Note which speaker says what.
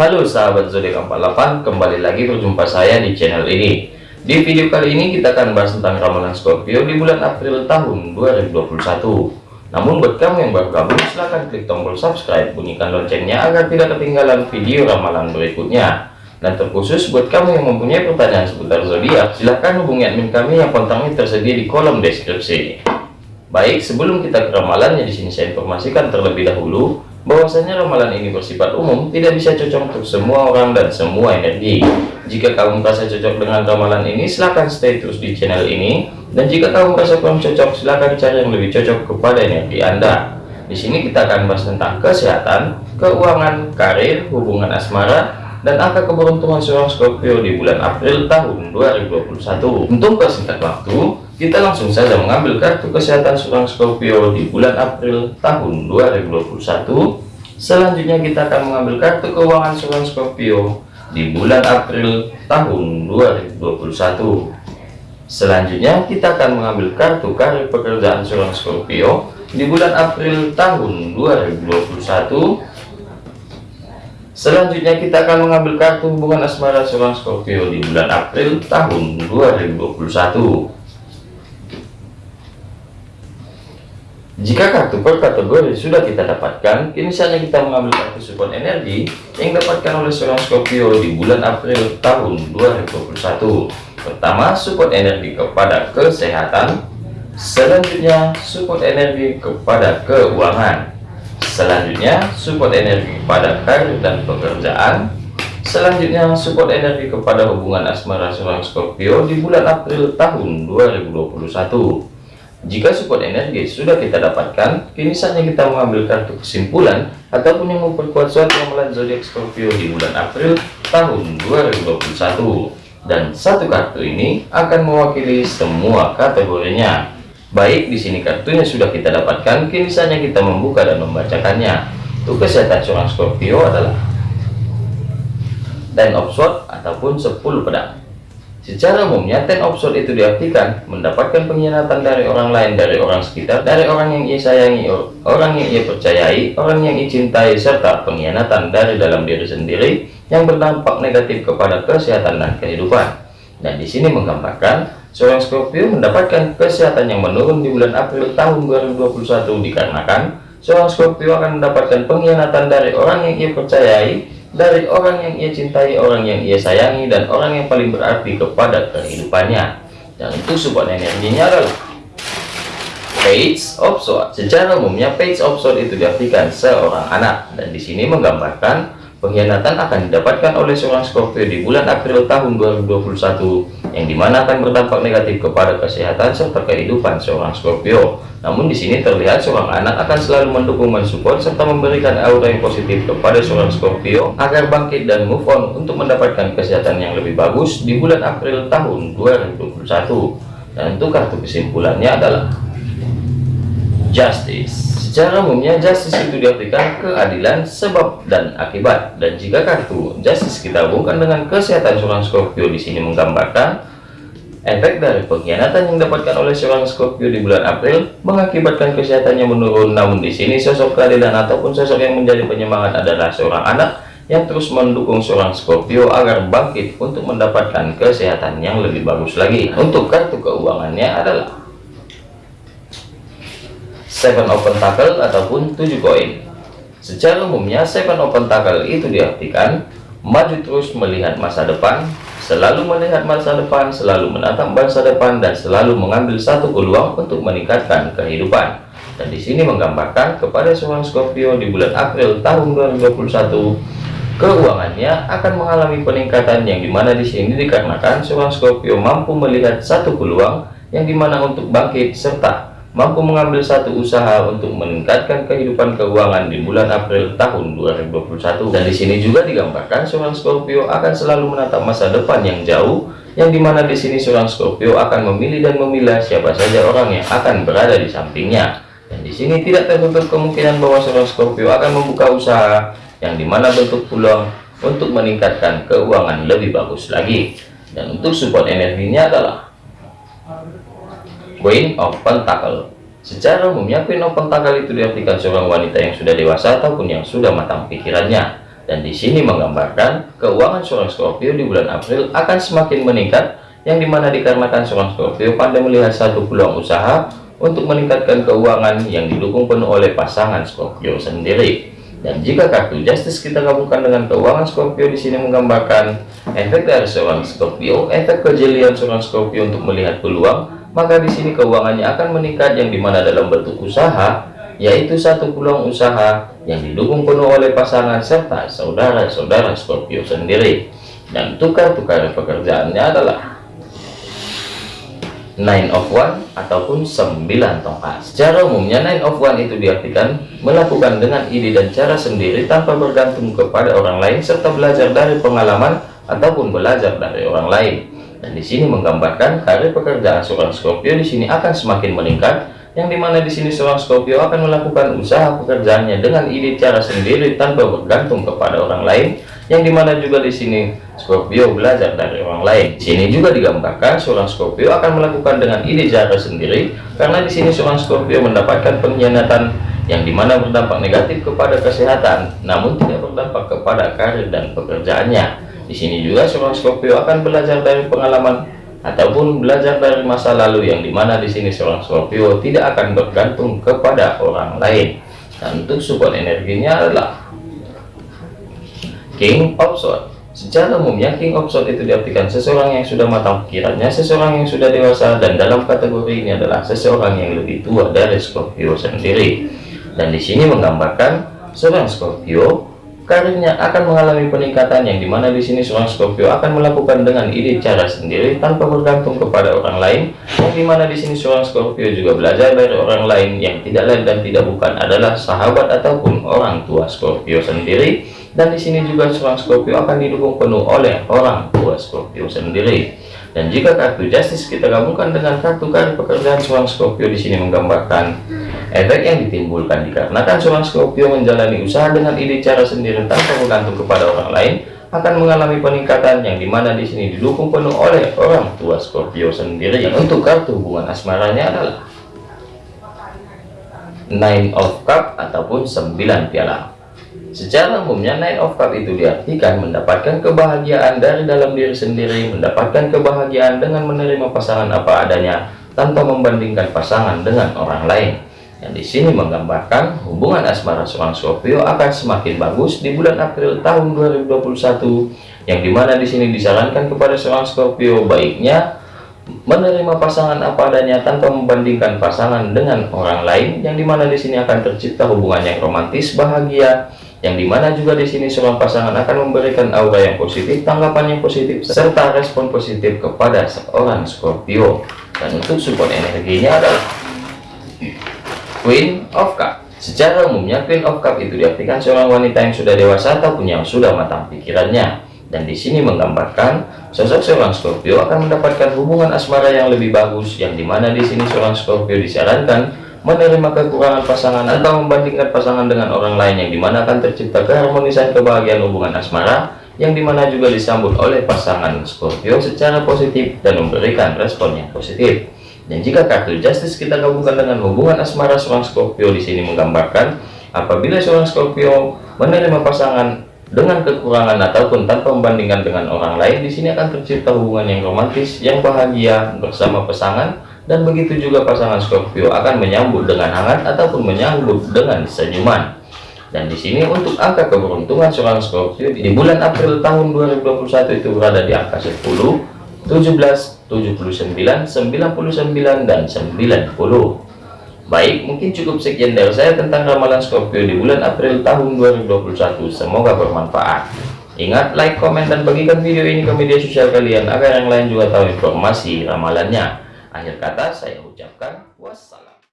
Speaker 1: Halo sahabat zodiak 48, kembali lagi berjumpa saya di channel ini. Di video kali ini kita akan bahas tentang ramalan Scorpio di bulan April tahun 2021. Namun buat kamu yang baru gabung, silahkan klik tombol subscribe, bunyikan loncengnya agar tidak ketinggalan video ramalan berikutnya. Dan terkhusus buat kamu yang mempunyai pertanyaan seputar zodiak, silahkan hubungi admin kami yang kontaknya tersedia di kolom deskripsi. Baik, sebelum kita ke ramalannya di sini saya informasikan terlebih dahulu bahwasanya ramalan ini bersifat umum, tidak bisa cocok untuk semua orang dan semua energi. Jika kamu merasa cocok dengan ramalan ini, silahkan stay terus di channel ini. Dan jika kamu merasa kurang cocok, silahkan cari yang lebih cocok kepada energi Anda. Di sini kita akan bahas tentang kesehatan, keuangan, karir, hubungan asmara, dan angka keberuntungan seorang Scorpio di bulan April tahun 2021. Untuk persingkat waktu, kita langsung saja mengambil kartu kesehatan seorang Scorpio di bulan April tahun 2021. Selanjutnya kita akan mengambil kartu keuangan seorang Scorpio di bulan April tahun 2021. Selanjutnya kita akan mengambil kartu karir pekerjaan seorang Scorpio di bulan April tahun 2021. Selanjutnya kita akan mengambil kartu hubungan asmara seorang Scorpio di bulan April tahun 2021. Jika kartu per kategori sudah kita dapatkan, kini saatnya kita mengambil kartu support energi yang dapatkan oleh seorang Scorpio di bulan April tahun 2021. Pertama, support energi kepada kesehatan. Selanjutnya, support energi kepada keuangan. Selanjutnya, support energi kepada karir dan pekerjaan. Selanjutnya, support energi kepada hubungan asmara seorang Scorpio di bulan April tahun 2021. Jika support energi sudah kita dapatkan, kini saatnya kita mengambil kartu kesimpulan ataupun yang memperkuat suatu ramalan zodiak Scorpio di bulan April tahun 2021. Dan satu kartu ini akan mewakili semua kategorinya. Baik, di sini kartunya sudah kita dapatkan, kini saatnya kita membuka dan membacakannya. Untuk kesehatan seorang Scorpio adalah Ten of Swords ataupun 10 pedang. Secara umumnya, ten of sword itu diartikan mendapatkan pengkhianatan dari orang lain, dari orang sekitar, dari orang yang ia sayangi, orang yang ia percayai, orang yang ia cintai, serta pengkhianatan dari dalam diri sendiri yang berdampak negatif kepada kesehatan dan kehidupan. Dan di sini menggambarkan seorang Scorpio mendapatkan kesehatan yang menurun di bulan April tahun 2021 dikarenakan seorang Scorpio akan mendapatkan pengkhianatan dari orang yang ia percayai, dari orang yang ia cintai, orang yang ia sayangi, dan orang yang paling berarti kepada kehidupannya. Dan itu support energinya adalah Page of Swords. Secara umumnya Page of Swords itu diartikan seorang anak, dan di sini menggambarkan pengkhianatan akan didapatkan oleh seorang Scorpio di bulan April tahun 2021 yang di mana akan berdampak negatif kepada kesehatan serta kehidupan seorang Scorpio namun di sini terlihat seorang anak akan selalu mendukung mensupport serta memberikan aura yang positif kepada seorang Scorpio agar bangkit dan move on untuk mendapatkan kesehatan yang lebih bagus di bulan April tahun 2021 dan untuk kartu kesimpulannya adalah Justice Secara umumnya justice itu diartikan keadilan sebab dan akibat. Dan jika kartu justice kita hubungkan dengan kesehatan seorang Scorpio di sini menggambarkan efek dari pengkhianatan yang didapatkan oleh seorang Scorpio di bulan April mengakibatkan kesehatannya menurun. Namun di sini sosok keadilan ataupun sosok yang menjadi penyemangat adalah seorang anak yang terus mendukung seorang Scorpio agar bangkit untuk mendapatkan kesehatan yang lebih bagus lagi. Untuk kartu keuangannya adalah seven open tackle ataupun tujuh koin secara umumnya seven open tackle itu diartikan maju terus melihat masa depan selalu melihat masa depan selalu menatap masa depan dan selalu mengambil satu peluang untuk meningkatkan kehidupan. Dan di sini menggambarkan kepada seorang Scorpio di bulan April tahun 2021 keuangannya akan mengalami peningkatan yang di mana di sini dikarenakan seorang Scorpio mampu melihat satu peluang yang di mana untuk bangkit serta mampu mengambil satu usaha untuk meningkatkan kehidupan keuangan di bulan April tahun 2021 dan di sini juga digambarkan seorang Scorpio akan selalu menatap masa depan yang jauh yang di mana di sini seorang Scorpio akan memilih dan memilah siapa saja orang yang akan berada di sampingnya. Dan di sini tidak tertutup kemungkinan bahwa seorang Scorpio akan membuka usaha yang di mana bentuk peluang untuk meningkatkan keuangan lebih bagus lagi. Dan untuk support energinya adalah Queen of Pentacle Secara umumnya Queen of Pentacle itu diartikan seorang wanita yang sudah dewasa ataupun yang sudah matang pikirannya Dan di sini menggambarkan keuangan seorang Scorpio di bulan April akan semakin meningkat, yang di mana dikarenakan seorang Scorpio pandai melihat satu peluang usaha untuk meningkatkan keuangan yang didukung penuh oleh pasangan Scorpio sendiri. Dan jika kartu Justice kita gabungkan dengan keuangan Scorpio di sini menggambarkan efek dari seorang Scorpio, efek kejelian seorang Scorpio untuk melihat peluang, maka di sini keuangannya akan meningkat yang di mana dalam bentuk usaha, yaitu satu peluang usaha yang didukung penuh oleh pasangan serta saudara-saudara Scorpio sendiri. Dan tukar-tukar pekerjaannya adalah nine of one ataupun 9 tongkat secara umumnya nine of one itu diartikan melakukan dengan ide dan cara sendiri tanpa bergantung kepada orang lain serta belajar dari pengalaman ataupun belajar dari orang lain dan di sini menggambarkan karir pekerjaan seorang Scorpio di sini akan semakin meningkat yang di mana di sini seorang Scorpio akan melakukan usaha pekerjaannya dengan ide cara sendiri tanpa bergantung kepada orang lain yang di mana juga di sini Scorpio belajar dari orang lain. Di sini juga digambarkan seorang Scorpio akan melakukan dengan ide cara sendiri karena di sini seorang Scorpio mendapatkan pengkhianatan yang di mana berdampak negatif kepada kesehatan, namun tidak berdampak kepada karir dan pekerjaannya. Di sini juga seorang Scorpio akan belajar dari pengalaman ataupun belajar dari masa lalu yang di mana di sini seorang Scorpio tidak akan bergantung kepada orang lain. Dan untuk support energinya adalah King of Swords Secara umumnya King of Swords itu diartikan seseorang yang sudah matang pikirannya, seseorang yang sudah dewasa, dan dalam kategori ini adalah seseorang yang lebih tua dari Scorpio sendiri. Dan di sini menggambarkan seorang Scorpio karirnya akan mengalami peningkatan yang di mana di sini seorang Scorpio akan melakukan dengan ide cara sendiri tanpa bergantung kepada orang lain. Yang di mana di sini seorang Scorpio juga belajar dari orang lain yang tidak lain dan tidak bukan adalah sahabat ataupun orang tua Scorpio sendiri. Dan di sini juga seorang Scorpio akan didukung penuh oleh orang tua Scorpio sendiri. Dan jika kartu Justice kita gabungkan dengan kartu kartu pekerjaan seorang Scorpio di sini menggambarkan efek yang ditimbulkan dikarenakan seorang Scorpio menjalani usaha dengan ide cara sendiri tanpa bergantung kepada orang lain akan mengalami peningkatan yang di mana di sini didukung penuh oleh orang tua Scorpio sendiri dan untuk kartu hubungan asmaranya adalah Nine of Cup ataupun 9 piala Secara umumnya Nine of Cup itu diartikan mendapatkan kebahagiaan dari dalam diri sendiri, mendapatkan kebahagiaan dengan menerima pasangan apa adanya tanpa membandingkan pasangan dengan orang lain. Yang di sini menggambarkan hubungan asmara seorang Scorpio akan semakin bagus di bulan April tahun 2021 yang di mana di sini disarankan kepada seorang Scorpio baiknya menerima pasangan apa adanya tanpa membandingkan pasangan dengan orang lain yang di mana di sini akan tercipta hubungan yang romantis bahagia yang di mana juga di sini seorang pasangan akan memberikan aura yang positif, tanggapan yang positif, serta respon positif kepada seorang Scorpio. Dan untuk support energinya adalah Queen of Cup. Secara umumnya Queen of Cup itu diartikan seorang wanita yang sudah dewasa ataupun yang sudah matang pikirannya. Dan di sini menggambarkan sosok seorang Scorpio akan mendapatkan hubungan asmara yang lebih bagus, yang di mana di sini seorang Scorpio disarankan menerima kekurangan pasangan atau membandingkan pasangan dengan orang lain yang di mana akan tercipta keharmonisan kebahagiaan hubungan asmara yang di mana juga disambut oleh pasangan Scorpio secara positif dan memberikan respon yang positif dan jika kartu Justice kita gabungkan dengan hubungan asmara seorang Scorpio di sini menggambarkan apabila seorang Scorpio menerima pasangan dengan kekurangan ataupun tanpa membandingkan dengan orang lain di sini akan tercipta hubungan yang romantis yang bahagia bersama pasangan dan begitu juga pasangan Scorpio akan menyambut dengan hangat ataupun menyambut dengan senyuman. Dan di sini untuk angka keberuntungan seorang Scorpio di bulan April tahun 2021 itu berada di angka 10 17 79 99 dan 90 baik mungkin cukup sekian dari saya tentang ramalan Scorpio di bulan April tahun 2021 semoga bermanfaat. Ingat like komen dan bagikan video ini ke media sosial kalian agar yang lain juga tahu informasi ramalannya. Akhir kata saya ucapkan wassalam.